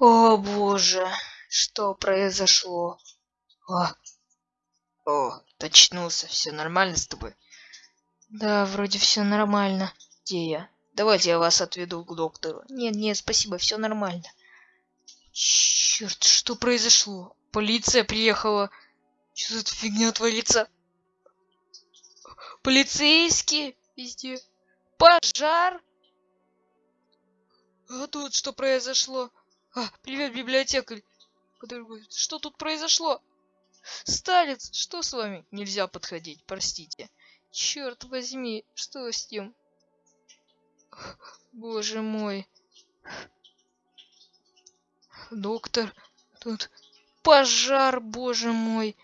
О боже, что произошло? О, о, очнулся, все нормально с тобой? Да, вроде все нормально. Где я? Давайте я вас отведу к доктору. Нет, нет, спасибо, все нормально. Черт, что произошло? Полиция приехала. Что за фигня творится? Полицейские везде. Пожар. А тут что произошло? А, привет, библиотекарь. Что тут произошло? Сталец, что с вами? Нельзя подходить, простите. Черт возьми, что с ним? Боже мой. Доктор, тут пожар, боже мой.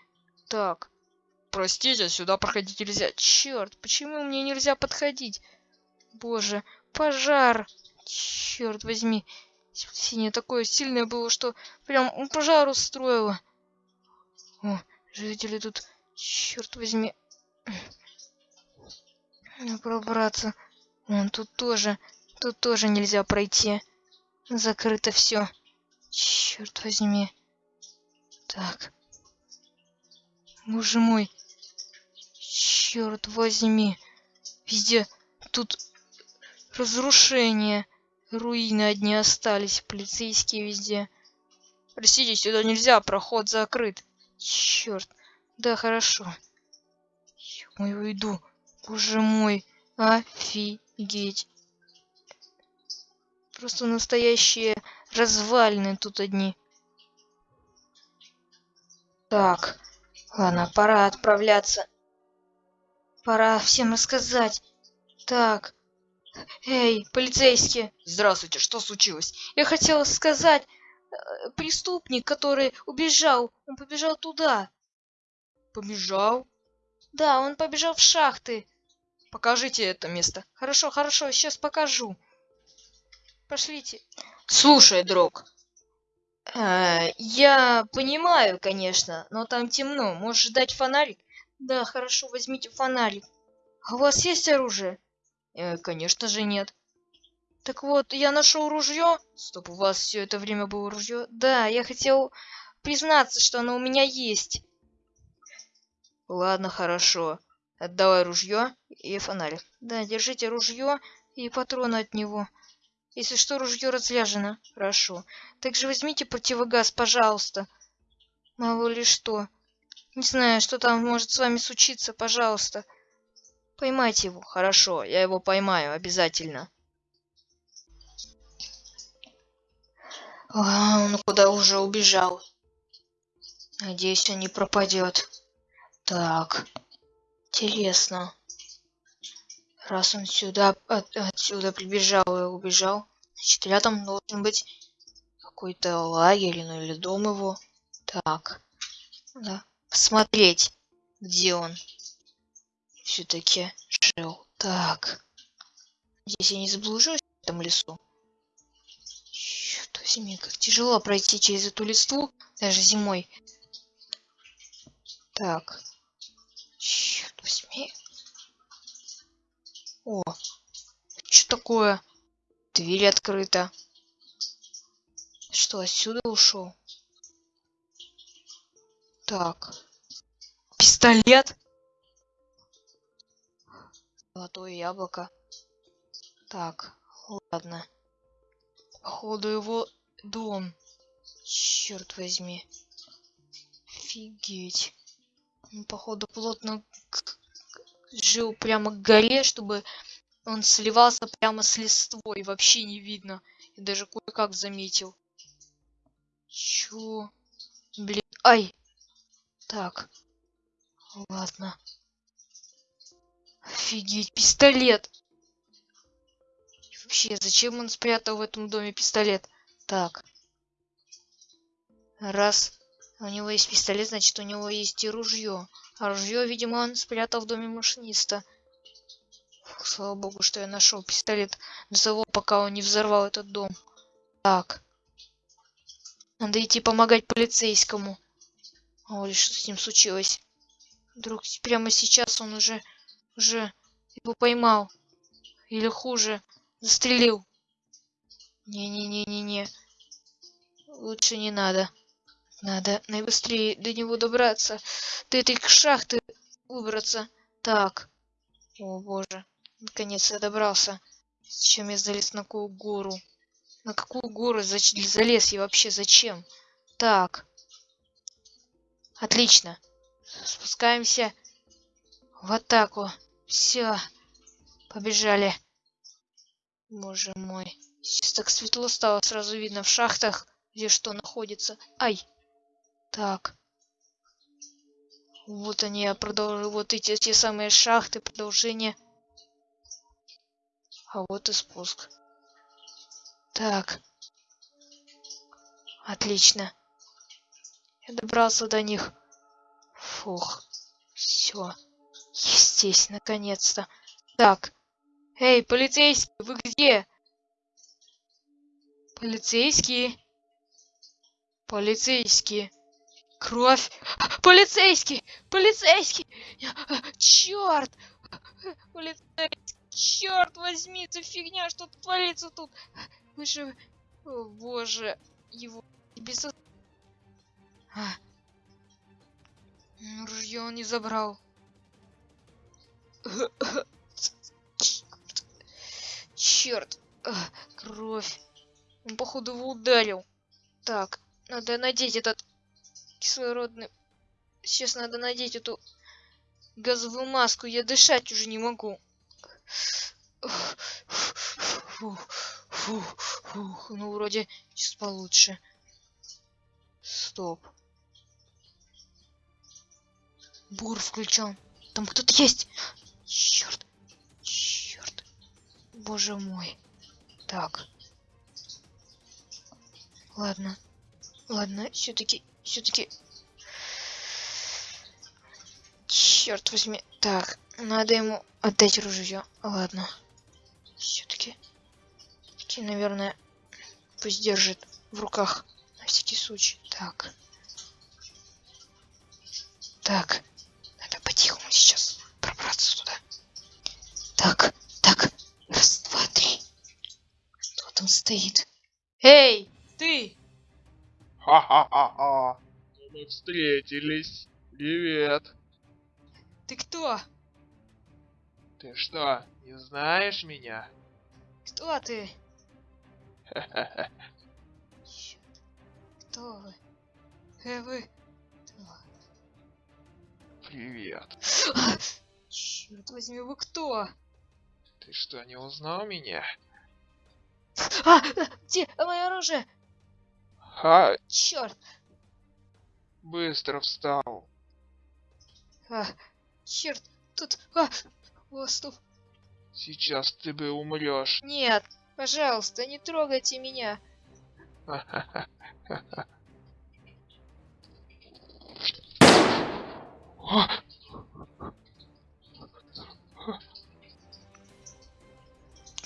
Так, простите, сюда проходить нельзя. Черт, почему мне нельзя подходить? Боже, пожар. Черт возьми. Синее такое сильное было, что прям пожар устроило. О, жители тут, черт возьми. Пробраться. Вон тут тоже, тут тоже нельзя пройти. Закрыто все. Черт возьми. Так. Боже мой. Черт возьми. Везде тут разрушение. Руины одни остались. Полицейские везде. Простите, сюда нельзя, проход закрыт. Черт. Да, хорошо. Ой, уйду. Боже мой. Офигеть. Просто настоящие развалины тут одни. Так. Ладно, пора отправляться. Пора всем рассказать. Так. Эй, полицейские! Здравствуйте, что случилось? Я хотела сказать, э, преступник, который убежал, он побежал туда. Побежал? Да, он побежал в шахты. Покажите это место. Хорошо, хорошо, сейчас покажу. Пошлите. Слушай, друг. Э, я понимаю, конечно, но там темно. Можешь дать фонарик? Да, хорошо, возьмите фонарик. А у вас есть оружие? Э, конечно же нет. Так вот, я нашел ружье. Стоп, у вас все это время было ружье? Да, я хотел признаться, что оно у меня есть. Ладно, хорошо. Отдавай ружье и фонарик. Да, держите ружье и патроны от него. Если что, ружье разряжено. Хорошо. Также возьмите противогаз, пожалуйста. Мало ли что. Не знаю, что там может с вами случиться, пожалуйста. Поймайте его. Хорошо, я его поймаю, обязательно. А, он куда уже убежал. Надеюсь, он не пропадет. Так, интересно. Раз он сюда, от, отсюда прибежал и убежал, значит, рядом должен быть какой-то лагерь, ну или дом его. Так, да, посмотреть, где он все-таки жил. Так. Здесь я не заблужусь в этом лесу. Черт возьми, как тяжело пройти через эту листву, даже зимой. Так. Черт возьми. О, что такое? Дверь открыта. Что, отсюда ушел? Так. Пистолет? Золотое яблоко. Так, ладно. Походу его дом. Черт возьми. Офигеть. Он, походу, плотно жил прямо к горе, чтобы он сливался прямо с листвой. Вообще не видно. Я даже кое-как заметил. Чё? Блин. Ай! Так. Ладно. Офигеть, пистолет. Вообще, зачем он спрятал в этом доме пистолет? Так. Раз у него есть пистолет, значит у него есть и ружье. А ружье, видимо, он спрятал в доме машиниста. Фух, слава богу, что я нашел пистолет до того, пока он не взорвал этот дом. Так. Надо идти помогать полицейскому. Ой, что с ним случилось? Вдруг прямо сейчас он уже уже его поймал. Или хуже, застрелил. Не-не-не-не-не. лучше не надо. Надо наибыстрее до него добраться. До этой шахты выбраться. Так. О боже. Наконец я добрался. Зачем я залез на какую гору? На какую гору залез я вообще? Зачем? Так. Отлично. Спускаемся в атаку. Все. Побежали. Боже мой. Сейчас так светло стало, сразу видно в шахтах, где что находится. Ай. Так. Вот они, я продолжу. Вот эти те самые шахты, продолжение. А вот и спуск. Так. Отлично. Я добрался до них. Фух. Все. Здесь, наконец-то. Так. Эй, полицейский, вы где? Полицейские. Полицейские. Кровь. Полицейский! Полицейский! Черт! Полицейский! Черт возьми, это фигня, что творится тут? Вы же... О, боже, его... Без... А. Ружье он не забрал. Черт, кровь. Он, походу, его ударил. Так, надо надеть этот кислородный... Сейчас надо надеть эту газовую маску. Я дышать уже не могу. Фух, фух, фух. Ну, вроде сейчас получше. Стоп. Бур включен. Там кто-то есть. Черт. Черт. Боже мой. Так. Ладно. Ладно, все-таки, все-таки. Черт возьми. Так, надо ему отдать ружье. Ладно. Все-таки. Наверное, пусть держит в руках. На всякий случай. Так. Так. Стоит? Эй, ты! Ха-ха-ха-ха. Мы встретились. Привет. Ты кто? Ты что, не знаешь меня? Кто ты? Кто вы? Э, вы? Привет. Черт возьми, вы кто? Ты что, не узнал меня? А, где мое оружие? Ха, Черт! быстро встал. А, черт! Тут... А, стоп! Сейчас ты бы умрешь. Нет, пожалуйста, не трогайте меня.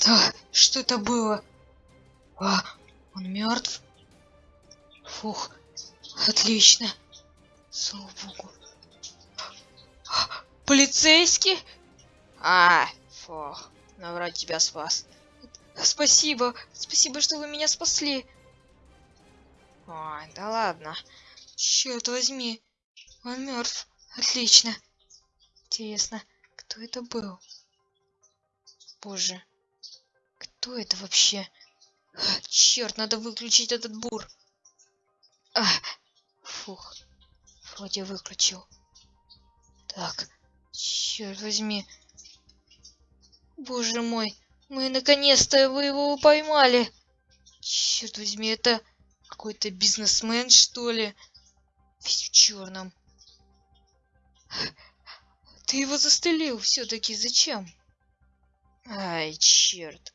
А, что это было? Отлично. Слава богу. Полицейский? А, фух, наврать тебя спас. Спасибо, спасибо, что вы меня спасли. Ой, да ладно. Черт возьми, он мертв. Отлично. Интересно, кто это был? Боже, кто это вообще? Черт, надо выключить этот бур. А, фух, вроде выключил. Так, черт возьми. Боже мой, мы наконец-то вы его поймали. Черт возьми, это какой-то бизнесмен, что ли? Весь в черном. Ты его застрелил все-таки, зачем? Ай, черт.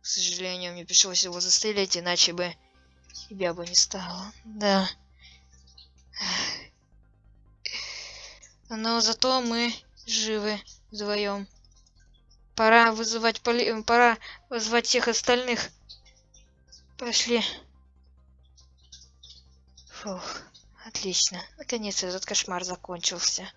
К сожалению, мне пришлось его застрелить, иначе бы тебя бы не стало. Да. Но зато мы живы вдвоем. Пора вызывать поли... Пора вызвать всех остальных. Пошли. Фух, отлично. Наконец этот кошмар закончился.